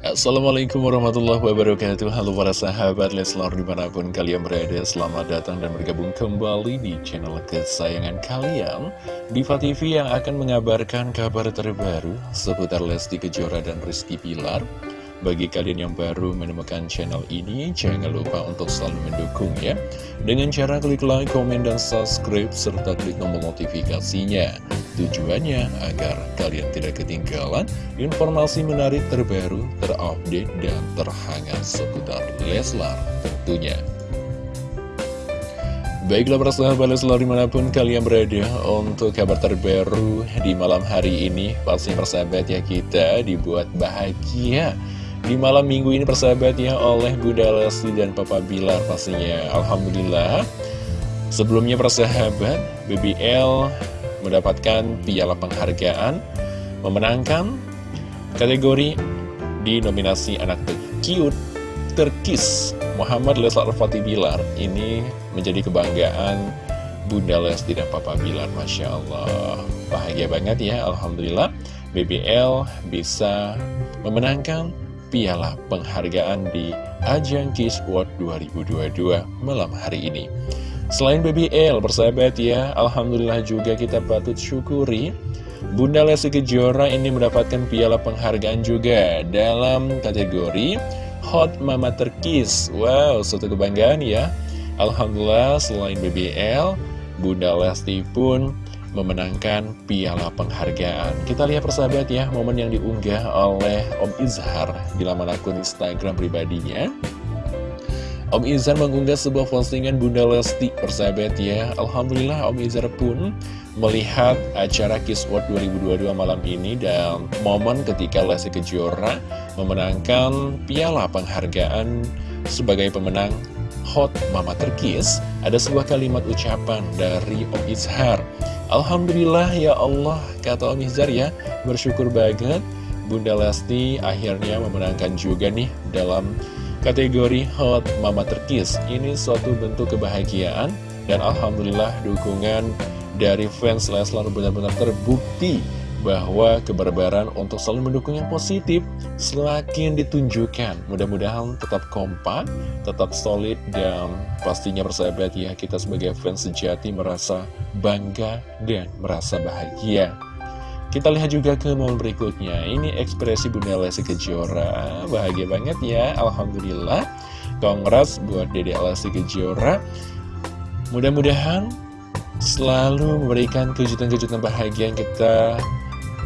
Assalamualaikum warahmatullahi wabarakatuh. Halo para sahabat Leslar di mana pun kalian berada Selamat datang dan bergabung kembali di channel kesayangan kalian. Diva TV yang akan mengabarkan kabar terbaru Seputar Lesti Kejora dan Rizky Pilar bagi kalian yang baru menemukan channel ini, jangan lupa untuk selalu mendukung ya. Dengan cara klik like, komen, dan subscribe, serta klik tombol notifikasinya. Tujuannya agar kalian tidak ketinggalan informasi menarik terbaru, terupdate, dan terhangat seputar Leslar tentunya. Baiklah para sahabat Leslar di mana pun kalian berada untuk kabar terbaru di malam hari ini Pastinya persahabat ya kita dibuat bahagia di malam minggu ini persahabat ya oleh Bunda Lesti dan Papa Bilar pastinya. Alhamdulillah. Sebelumnya persahabat BBL mendapatkan piala penghargaan Memenangkan kategori di nominasi anak cute terkis Muhammad Leslar Fatih Bilar. Ini menjadi kebanggaan Bunda Lesti dan Papa Bilar Masya Allah. Bahagia banget ya Alhamdulillah. BBL bisa memenangkan piala penghargaan di ajang Kiss World 2022 malam hari ini. Selain BBL, bersahabat ya, Alhamdulillah juga kita patut syukuri Bunda Lesti Kejora ini mendapatkan piala penghargaan juga dalam kategori Hot Mama Terkis. Wow, suatu kebanggaan ya. Alhamdulillah selain BBL, Bunda Lesti pun memenangkan piala penghargaan. Kita lihat persahabat ya, momen yang diunggah oleh Om Izhar di laman akun Instagram pribadinya. Om Izhar mengunggah sebuah postingan Bunda Lesti, persahabat ya. Alhamdulillah Om Izhar pun melihat acara Kiss World 2022 malam ini dan momen ketika Lesti Kejora memenangkan piala penghargaan sebagai pemenang Hot Mama Terkis, ada sebuah kalimat ucapan dari Om Izhar. Alhamdulillah ya Allah, kata Om Izhar ya, bersyukur banget Bunda Lesti akhirnya memenangkan juga nih dalam kategori Hot Mama Terkis. Ini suatu bentuk kebahagiaan dan Alhamdulillah dukungan dari fans Leslar benar-benar terbukti bahwa kebarbaran untuk selalu mendukung yang positif semakin ditunjukkan. Mudah-mudahan tetap kompak, tetap solid, dan pastinya bersahabat ya, kita sebagai fans sejati merasa bangga dan merasa bahagia. Kita lihat juga ke momen berikutnya, ini ekspresi Bunda Lesti Kejora, bahagia banget ya, Alhamdulillah. Kongres buat Dede Lesti Kejora. Mudah-mudahan selalu memberikan kejutan-kejutan bahagia yang kita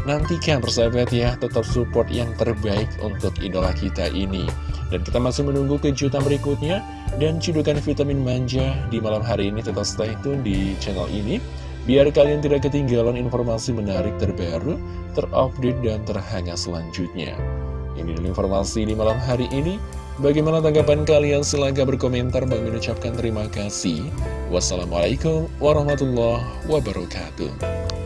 Nantikan persahabat ya, tetap support yang terbaik untuk idola kita ini. Dan kita masih menunggu kejutan berikutnya dan cidukan vitamin manja di malam hari ini. Tetap stay tune di channel ini, biar kalian tidak ketinggalan informasi menarik terbaru, terupdate, dan terhangat selanjutnya. Ini adalah informasi di malam hari ini. Bagaimana tanggapan kalian? Silahkan berkomentar. Bang mengucapkan terima kasih. Wassalamualaikum warahmatullahi wabarakatuh.